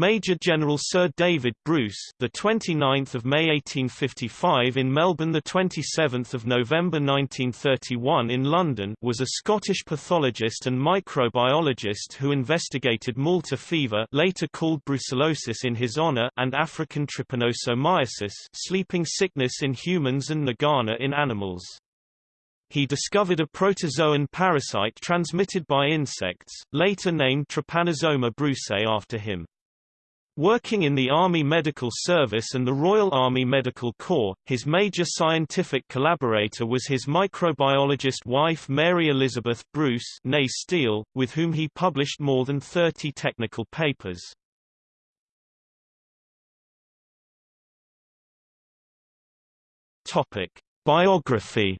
Major General Sir David Bruce, the 29th of May 1855 in Melbourne, the 27th of November 1931 in London, was a Scottish pathologist and microbiologist who investigated Malta fever, later called brucellosis in his honor, and African trypanosomiasis, sleeping sickness in humans and nagana in animals. He discovered a protozoan parasite transmitted by insects, later named Trypanosoma brucei after him. Working in the Army Medical Service and the Royal Army Medical Corps, his major scientific collaborator was his microbiologist wife Mary Elizabeth Bruce Steele, with whom he published more than 30 technical papers. Biography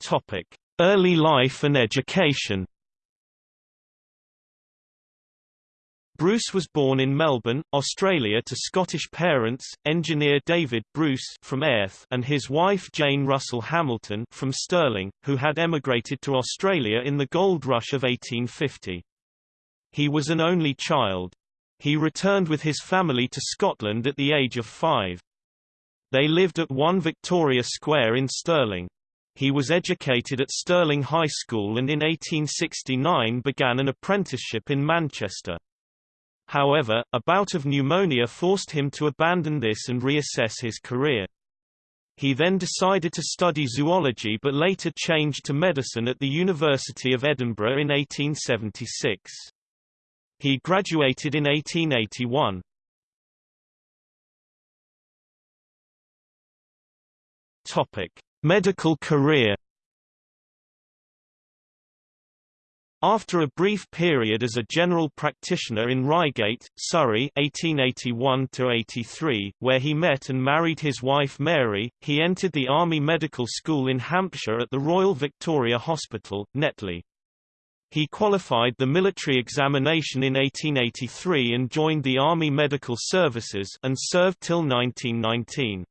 Topic: Early life and education Bruce was born in Melbourne, Australia to Scottish parents, engineer David Bruce from Airth and his wife Jane Russell Hamilton from Stirling, who had emigrated to Australia in the gold rush of 1850. He was an only child. He returned with his family to Scotland at the age of five. They lived at 1 Victoria Square in Stirling. He was educated at Stirling High School and in 1869 began an apprenticeship in Manchester. However, a bout of pneumonia forced him to abandon this and reassess his career. He then decided to study zoology but later changed to medicine at the University of Edinburgh in 1876. He graduated in 1881. Topic: Medical career After a brief period as a general practitioner in Reigate, Surrey 1881 where he met and married his wife Mary, he entered the Army Medical School in Hampshire at the Royal Victoria Hospital, Netley. He qualified the military examination in 1883 and joined the Army Medical Services and served till 1919.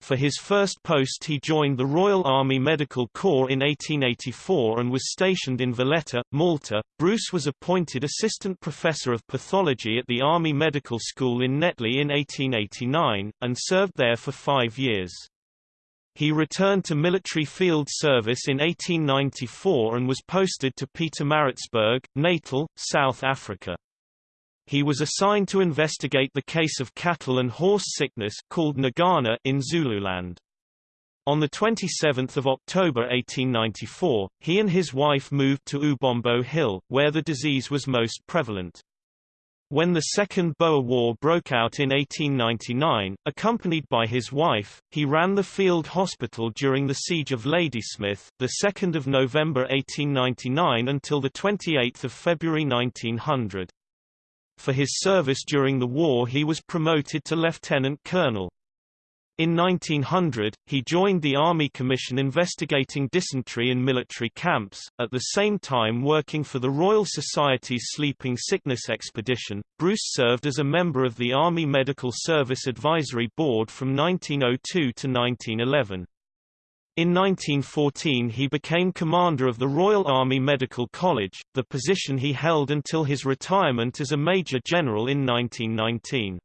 For his first post he joined the Royal Army Medical Corps in 1884 and was stationed in Valletta, Malta. Bruce was appointed assistant professor of pathology at the Army Medical School in Netley in 1889, and served there for five years. He returned to military field service in 1894 and was posted to Pietermaritzburg, Natal, South Africa. He was assigned to investigate the case of cattle and horse sickness called Nagana in Zululand. On 27 October 1894, he and his wife moved to Ubombo Hill, where the disease was most prevalent. When the Second Boer War broke out in 1899, accompanied by his wife, he ran the field hospital during the Siege of Ladysmith, 2 November 1899 until 28 February 1900. For his service during the war he was promoted to lieutenant colonel. In 1900, he joined the Army Commission investigating dysentery in military camps, at the same time working for the Royal Society's Sleeping Sickness Expedition. Bruce served as a member of the Army Medical Service Advisory Board from 1902 to 1911. In 1914 he became commander of the Royal Army Medical College, the position he held until his retirement as a Major General in 1919.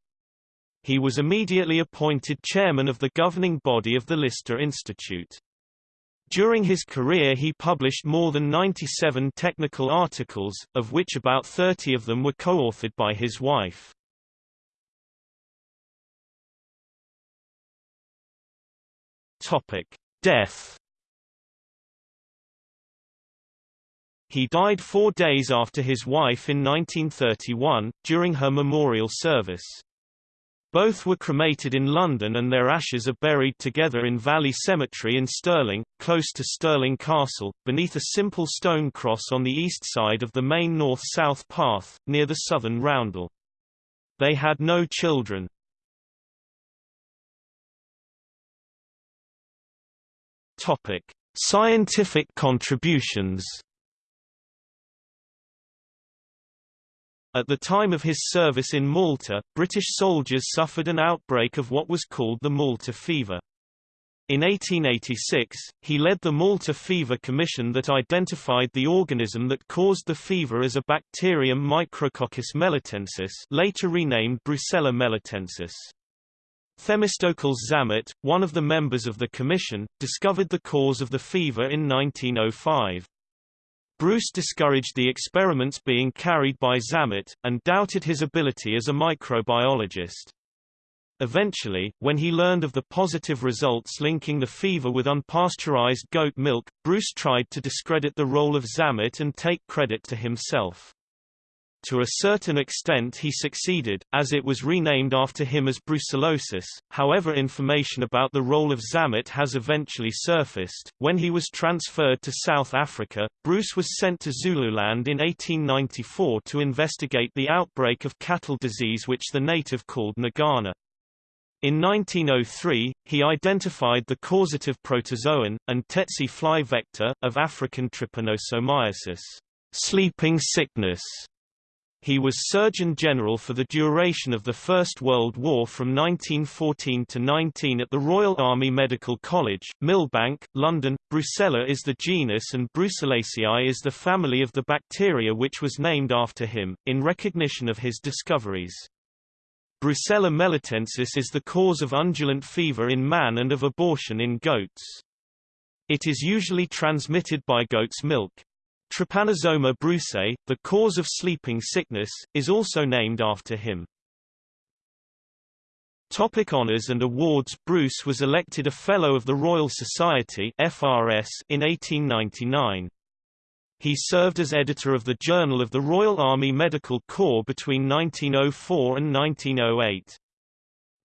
He was immediately appointed chairman of the governing body of the Lister Institute. During his career he published more than 97 technical articles, of which about 30 of them were co-authored by his wife. Topic: Death He died four days after his wife in 1931, during her memorial service. Both were cremated in London and their ashes are buried together in Valley Cemetery in Stirling, close to Stirling Castle, beneath a simple stone cross on the east side of the main north-south path, near the southern roundel. They had no children. Topic: Scientific contributions. At the time of his service in Malta, British soldiers suffered an outbreak of what was called the Malta fever. In 1886, he led the Malta Fever Commission that identified the organism that caused the fever as a bacterium Micrococcus melitensis later renamed Brucella melitensis. Themistocles Zammit, one of the members of the commission, discovered the cause of the fever in 1905. Bruce discouraged the experiments being carried by Zammit, and doubted his ability as a microbiologist. Eventually, when he learned of the positive results linking the fever with unpasteurized goat milk, Bruce tried to discredit the role of Zammit and take credit to himself. To a certain extent he succeeded, as it was renamed after him as brucellosis, however information about the role of Zammit has eventually surfaced. When he was transferred to South Africa, Bruce was sent to Zululand in 1894 to investigate the outbreak of cattle disease which the native called Nagana. In 1903, he identified the causative protozoan, and tsetse fly vector, of African trypanosomiasis sleeping sickness. He was Surgeon General for the duration of the First World War from 1914 to 19 at the Royal Army Medical College, Millbank, London. Brucella is the genus and Brucellaceae is the family of the bacteria which was named after him, in recognition of his discoveries. Brucella melitensis is the cause of undulant fever in man and of abortion in goats. It is usually transmitted by goat's milk. Trypanosoma brucei, the cause of sleeping sickness, is also named after him. Topic honors and awards Bruce was elected a Fellow of the Royal Society FRS in 1899. He served as editor of the Journal of the Royal Army Medical Corps between 1904 and 1908.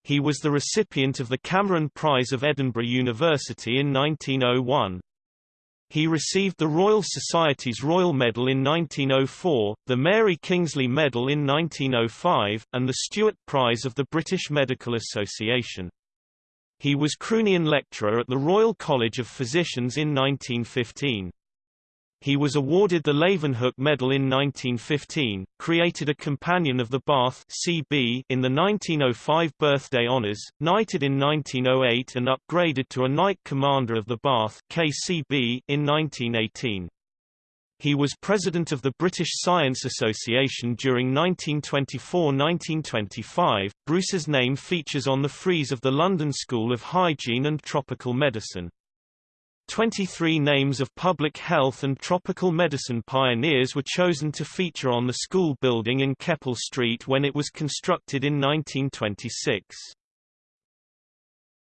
He was the recipient of the Cameron Prize of Edinburgh University in 1901. He received the Royal Society's Royal Medal in 1904, the Mary Kingsley Medal in 1905, and the Stewart Prize of the British Medical Association. He was Croonian Lecturer at the Royal College of Physicians in 1915. He was awarded the Leeuwenhoek Medal in 1915, created a Companion of the Bath CB in the 1905 birthday honours, knighted in 1908 and upgraded to a Knight Commander of the Bath KCB in 1918. He was president of the British Science Association during 1924–1925. Bruce's name features on the frieze of the London School of Hygiene and Tropical Medicine. 23 names of public health and tropical medicine pioneers were chosen to feature on the school building in Keppel Street when it was constructed in 1926.